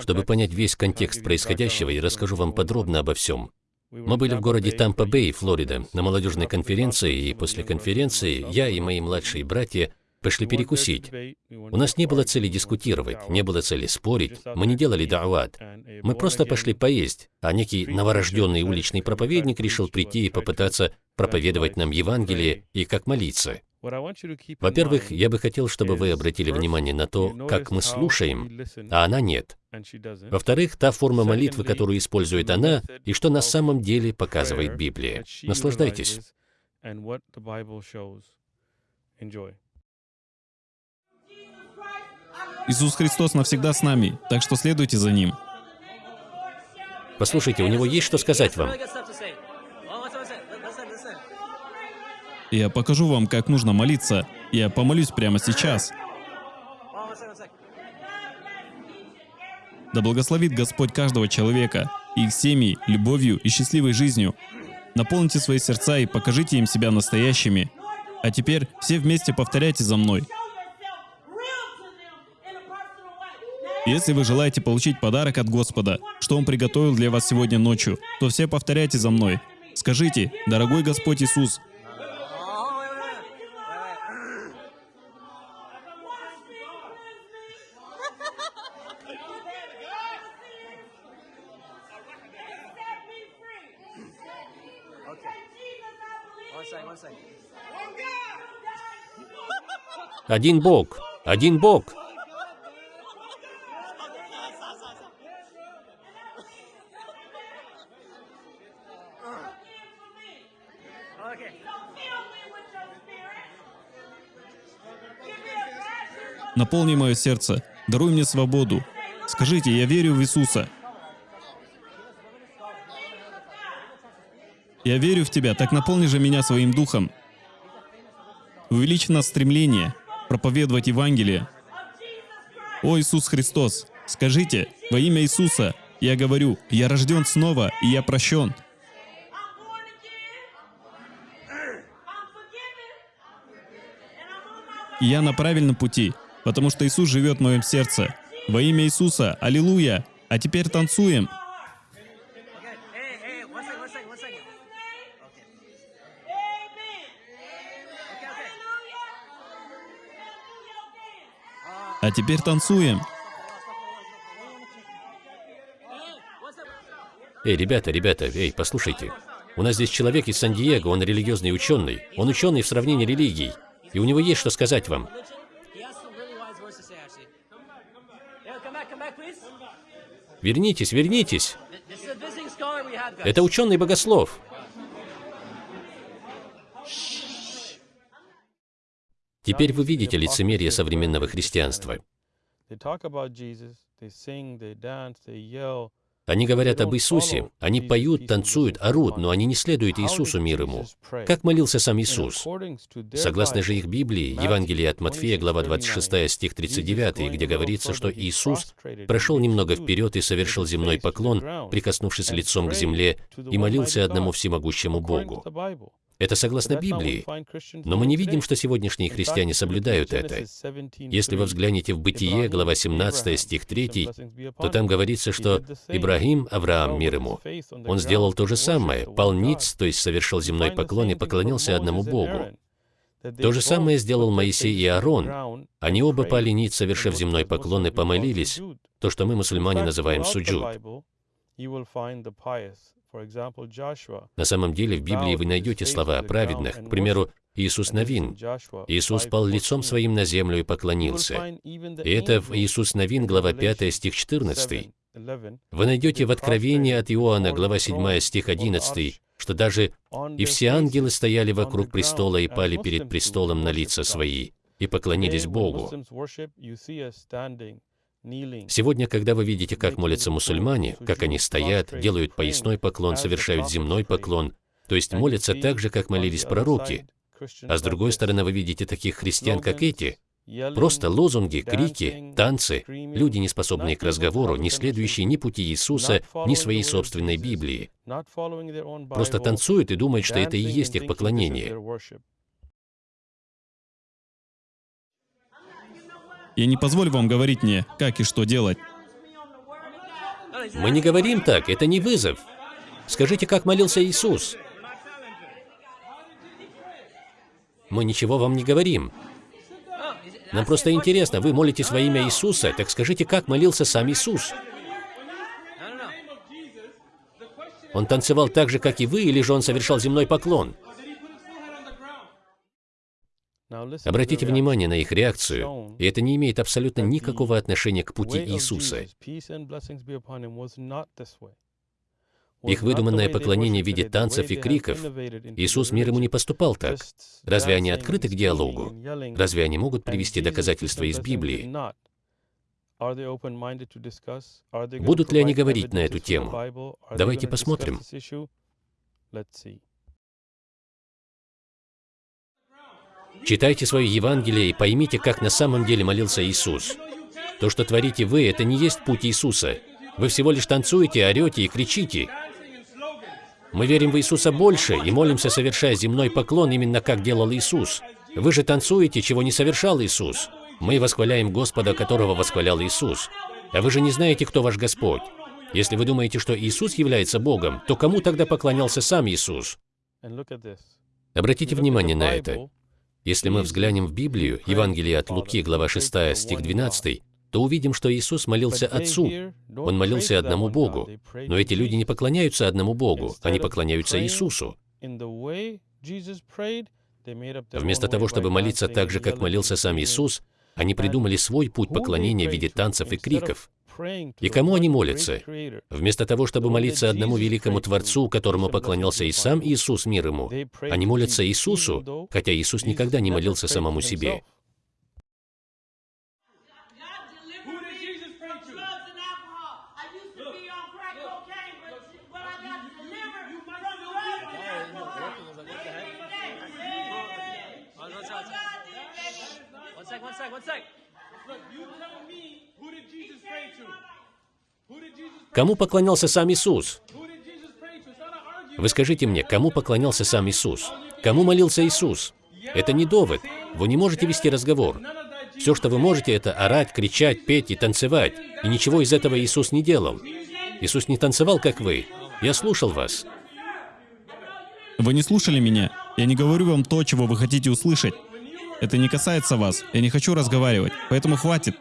Чтобы понять весь контекст происходящего, я расскажу вам подробно обо всем. Мы были в городе Тампа-Бэй, Флорида, на молодежной конференции, и после конференции я и мои младшие братья пошли перекусить. У нас не было цели дискутировать, не было цели спорить, мы не делали да'ват. Мы просто пошли поесть, а некий новорожденный уличный проповедник решил прийти и попытаться проповедовать нам Евангелие и как молиться. Во-первых, я бы хотел, чтобы вы обратили внимание на то, как мы слушаем, а она нет. Во-вторых, та форма молитвы, которую использует она, и что на самом деле показывает Библия. Наслаждайтесь. Иисус Христос навсегда с нами, так что следуйте за Ним. Послушайте, у него есть что сказать вам. Я покажу вам, как нужно молиться. Я помолюсь прямо сейчас. Да благословит Господь каждого человека, их семьи, любовью и счастливой жизнью. Наполните свои сердца и покажите им себя настоящими. А теперь все вместе повторяйте за мной. Если вы желаете получить подарок от Господа, что Он приготовил для вас сегодня ночью, то все повторяйте за мной. Скажите, «Дорогой Господь Иисус, Один Бог, один Бог. Наполни мое сердце, даруй мне свободу. Скажите, я верю в Иисуса. Я верю в Тебя, так наполни же меня своим духом. Увеличь в нас стремление проповедовать Евангелие. О Иисус Христос, скажите, во имя Иисуса, я говорю, я рожден снова, и я прощен. И я на правильном пути, потому что Иисус живет в моем сердце. Во имя Иисуса, аллилуйя! А теперь танцуем! А теперь танцуем. Эй, ребята, ребята, эй, послушайте. У нас здесь человек из Сан-Диего, он религиозный ученый. Он ученый в сравнении религий. И у него есть что сказать вам. Вернитесь, вернитесь. Это ученый богослов. Теперь вы видите лицемерие современного христианства. Они говорят об Иисусе, они поют, танцуют, орут, но они не следуют Иисусу, мир ему. Как молился сам Иисус? Согласно же их Библии, Евангелие от Матфея, глава 26, стих 39, где говорится, что Иисус прошел немного вперед и совершил земной поклон, прикоснувшись лицом к земле, и молился одному всемогущему Богу. Это согласно Библии. Но мы не видим, что сегодняшние христиане соблюдают это. Если вы взглянете в Бытие, глава 17, стих 3, то там говорится, что Ибрагим, Авраам, мир ему, он сделал то же самое, пал ниц, то есть совершил земной поклон и поклонился одному Богу. То же самое сделал Моисей и Аарон. Они оба пали ниц, совершив земной поклон и помолились, то, что мы, мусульмане, называем суджуд. На самом деле в Библии вы найдете слова о праведных, к примеру, Иисус Новин. Иисус пал лицом своим на землю и поклонился. И это в Иисус Новин, глава 5, стих 14. Вы найдете в Откровении от Иоанна, глава 7, стих 11, что даже «и все ангелы стояли вокруг престола и пали перед престолом на лица свои, и поклонились Богу». Сегодня, когда вы видите, как молятся мусульмане, как они стоят, делают поясной поклон, совершают земной поклон, то есть молятся так же, как молились пророки, а с другой стороны вы видите таких христиан, как эти, просто лозунги, крики, танцы, люди, не способные к разговору, не следующие ни пути Иисуса, ни своей собственной Библии, просто танцуют и думают, что это и есть их поклонение. Я не позволю вам говорить мне, как и что делать. Мы не говорим так, это не вызов. Скажите, как молился Иисус. Мы ничего вам не говорим. Нам просто интересно, вы молитесь во имя Иисуса, так скажите, как молился сам Иисус? Он танцевал так же, как и вы, или же он совершал земной поклон? Обратите внимание на их реакцию, и это не имеет абсолютно никакого отношения к пути Иисуса. Их выдуманное поклонение в виде танцев и криков. Иисус мир ему не поступал так. Разве они открыты к диалогу? Разве они могут привести доказательства из Библии? Будут ли они говорить на эту тему? Давайте посмотрим. Читайте свое Евангелие и поймите, как на самом деле молился Иисус. То, что творите вы, это не есть путь Иисуса. Вы всего лишь танцуете, орете и кричите. Мы верим в Иисуса больше и молимся, совершая земной поклон, именно как делал Иисус. Вы же танцуете, чего не совершал Иисус. Мы восхваляем Господа, которого восхвалял Иисус. А вы же не знаете, кто ваш Господь. Если вы думаете, что Иисус является Богом, то кому тогда поклонялся сам Иисус? Обратите внимание на это. Если мы взглянем в Библию, Евангелие от Луки, глава 6, стих 12, то увидим, что Иисус молился Отцу. Он молился одному Богу. Но эти люди не поклоняются одному Богу, они поклоняются Иисусу. Вместо того, чтобы молиться так же, как молился сам Иисус, они придумали свой путь поклонения в виде танцев и криков. И кому они молятся? Вместо того, чтобы молиться одному великому Творцу, которому поклонялся и сам Иисус мир ему, они молятся Иисусу, хотя Иисус никогда не молился самому себе. Кому поклонялся сам Иисус? Вы скажите мне, кому поклонялся сам Иисус? Кому молился Иисус? Это не довод. Вы не можете вести разговор. Все, что вы можете, это орать, кричать, петь и танцевать. И ничего из этого Иисус не делал. Иисус не танцевал, как вы. Я слушал вас. Вы не слушали меня. Я не говорю вам то, чего вы хотите услышать. Это не касается вас. Я не хочу разговаривать. Поэтому хватит.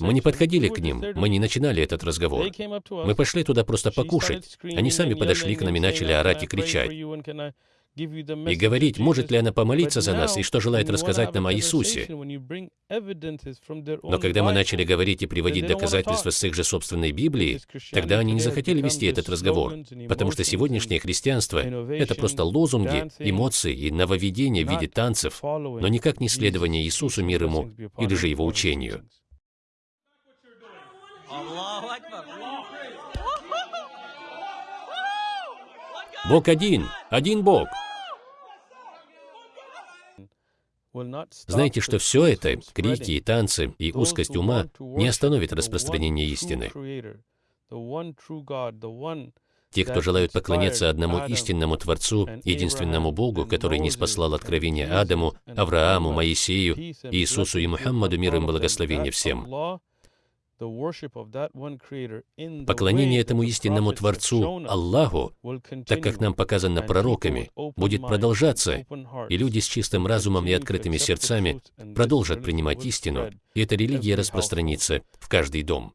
Мы не подходили к ним, мы не начинали этот разговор. Мы пошли туда просто покушать. Они сами подошли к нам и начали орать и кричать и говорить, может ли она помолиться за нас и что желает рассказать нам о Иисусе. Но когда мы начали говорить и приводить доказательства с их же собственной Библии, тогда они не захотели вести этот разговор, потому что сегодняшнее христианство — это просто лозунги, эмоции и нововведения в виде танцев, но никак не следование Иисусу, мир ему, или же его учению. Бог один, один Бог. Знаете, что все это, крики и танцы, и узкость ума, не остановит распространение истины. Те, кто желают поклоняться одному истинному Творцу, единственному Богу, который не спаслал откровение Адаму, Аврааму, Моисею, Иисусу и Мухаммаду, мир им благословение всем, Поклонение этому истинному Творцу, Аллаху, так как нам показано пророками, будет продолжаться, и люди с чистым разумом и открытыми сердцами продолжат принимать истину, и эта религия распространится в каждый дом.